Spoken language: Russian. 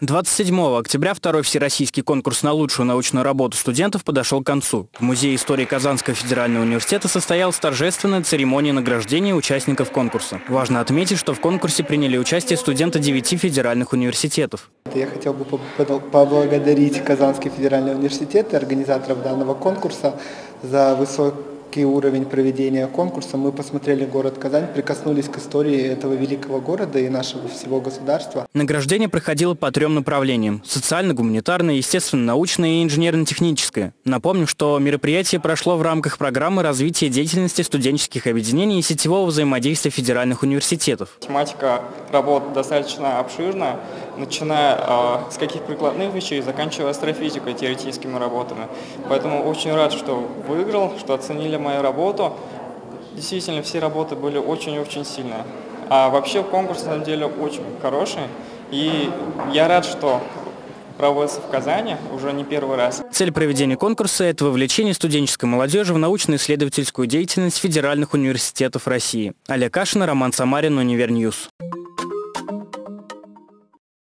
27 октября второй всероссийский конкурс на лучшую научную работу студентов подошел к концу. В Музее истории Казанского федерального университета состоялась торжественная церемония награждения участников конкурса. Важно отметить, что в конкурсе приняли участие студенты девяти федеральных университетов. Я хотел бы поблагодарить Казанский федеральный университет и организаторов данного конкурса за высокий высокий уровень проведения конкурса. Мы посмотрели город Казань, прикоснулись к истории этого великого города и нашего всего государства. Награждение проходило по трем направлениям – социально-гуманитарное, естественно-научное и инженерно-техническое. Напомним, что мероприятие прошло в рамках программы развития деятельности студенческих объединений и сетевого взаимодействия федеральных университетов. Тематика работ достаточно обширная, начиная э, с каких прикладных вещей, заканчивая астрофизикой, теоретическими работами. Поэтому очень рад, что выиграл, что оценили мою работу. Действительно, все работы были очень-очень сильные. А вообще конкурс, на самом деле, очень хороший. И я рад, что проводится в Казани уже не первый раз. Цель проведения конкурса – это вовлечение студенческой молодежи в научно-исследовательскую деятельность федеральных университетов России. Олег Кашин, Роман Самарин, Univer News.